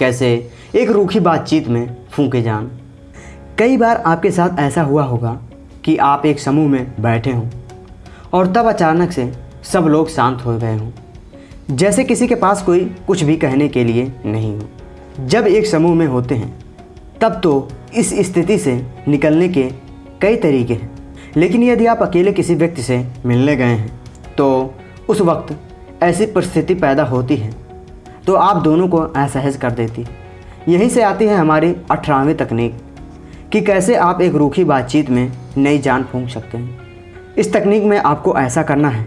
कैसे एक रूखी बातचीत में फूके जान। कई बार आपके साथ ऐसा हुआ होगा कि आप एक समूह में बैठे हों और तब अचानक से सब लोग शांत हो गए हों। जैसे किसी के पास कोई कुछ भी कहने के लिए नहीं हो। जब एक समूह में होते हैं, तब तो इस स्थिति से निकलने के कई तरीके हैं। लेकिन यदि आप अकेले किसी व्यक्ति से मिलने गए हैं तो उस वक्त ऐसी परिस्थिति पैदा होती है तो आप दोनों को असहज कर देती। यहीं से आती है हमारी अठारहवीं तकनीक, कि कैसे आप एक रूखी बातचीत में नई जान फूंक सकते हैं। इस तकनीक में आपको ऐसा करना है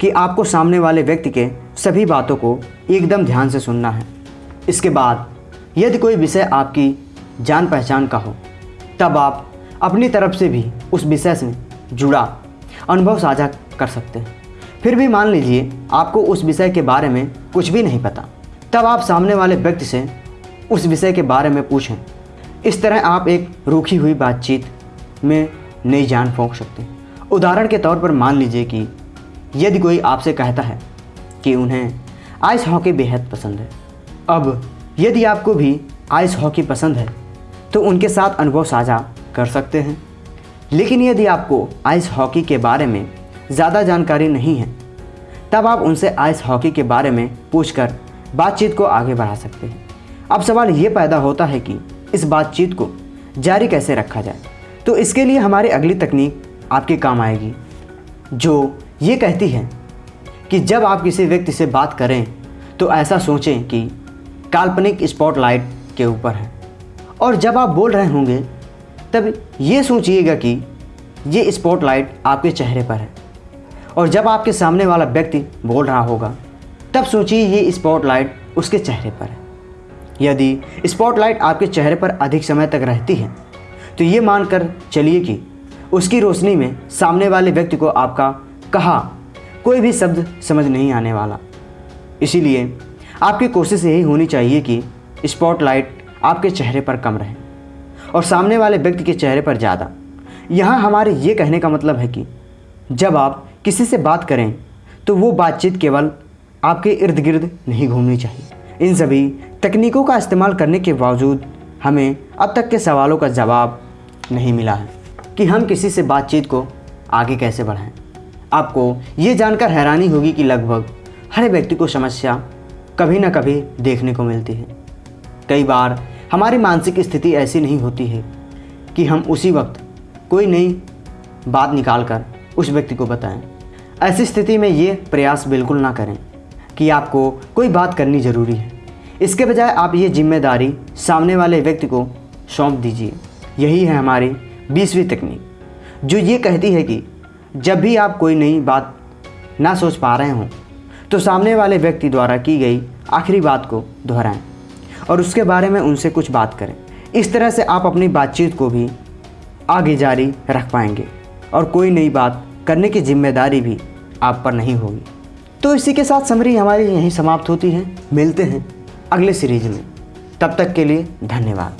कि आपको सामने वाले व्यक्ति के सभी बातों को एकदम ध्यान से सुनना है। इसके बाद, यदि कोई विषय आपकी जान पहचान का हो, तब आप अपनी तरफ़ से भी उस विषय से जुड़ा अनुभव साझा कर सकते हैं। फिर भी मान लीजिए, आपको उस विषय के बारे में कुछ भी नहीं पता। तब आप सामने वाले व्यक्ति से उस विषय के बारे में पूछें। इस तरह आप एक रूखी हुई बातचीत में नई जान फूंक सकते हैं। उदाहरण के तौर पर मान लीजिए कि यदि कोई आपसे कहता है कि उन्हें आइस हॉकी बेहद पसंद है, अब यदि आपको भी आइस हॉकी पसंद है तो उनके साथ अनुभव साझा कर सकते हैं। लेकिन यदि आपको आइस हॉकी के बारे में ज़्यादा जानकारी नहीं है, तब आप उनसे आइस हॉकी के बारे में पूछकर बातचीत को आगे बढ़ा सकते हैं। अब सवाल ये पैदा होता है कि इस बातचीत को जारी कैसे रखा जाए? तो इसके लिए हमारी अगली तकनीक आपके काम आएगी, जो ये कहती है कि जब आप किसी व्यक्ति से बात करें तो ऐसा सोचें कि काल्पनिक स्पॉटलाइट के ऊपर है। और जब आप बोल रहे होंगे, तब ये सोचिएगा कि ये स्पॉटलाइट आपके चेहरे पर है। और जब आपके सामने वाला व्यक्ति बोल रहा होगा तब सोचिए ये स्पॉटलाइट उसके चेहरे पर है। यदि स्पॉटलाइट आपके चेहरे पर अधिक समय तक रहती है तो ये मानकर चलिए कि उसकी रोशनी में सामने वाले व्यक्ति को आपका कहा कोई भी शब्द समझ नहीं आने वाला। इसीलिए आपकी कोशिश यही होनी चाहिए कि स्पॉटलाइट आपके चेहरे पर कम रहे और सामने वाले व्यक्ति के चेहरे पर ज़्यादा। यहाँ हमारे ये कहने का मतलब है कि जब आप किसी से बात करें तो वो बातचीत केवल आपके इर्द गिर्द नहीं घूमनी चाहिए। इन सभी तकनीकों का इस्तेमाल करने के बावजूद हमें अब तक के सवालों का जवाब नहीं मिला है कि हम किसी से बातचीत को आगे कैसे बढ़ाएँ। आपको ये जानकर हैरानी होगी कि लगभग हर व्यक्ति को समस्या कभी ना कभी देखने को मिलती है। कई बार हमारी मानसिक स्थिति ऐसी नहीं होती है कि हम उसी वक्त कोई नई बात निकाल कर उस व्यक्ति को बताएँ। ऐसी स्थिति में ये प्रयास बिल्कुल ना करें। कि आपको कोई बात करनी ज़रूरी है। इसके बजाय आप ये ज़िम्मेदारी सामने वाले व्यक्ति को सौंप दीजिए। यही है हमारी बीसवीं तकनीक, जो ये कहती है कि जब भी आप कोई नई बात ना सोच पा रहे हों तो सामने वाले व्यक्ति द्वारा की गई आखिरी बात को दोहराएँ और उसके बारे में उनसे कुछ बात करें। इस तरह से आप अपनी बातचीत को भी आगे जारी रख पाएँगे और कोई नई बात करने की ज़िम्मेदारी भी आप पर नहीं होगी। तो इसी के साथ समरी हमारी यहीं समाप्त होती है। मिलते हैं अगले सीरीज़ में। तब तक के लिए धन्यवाद।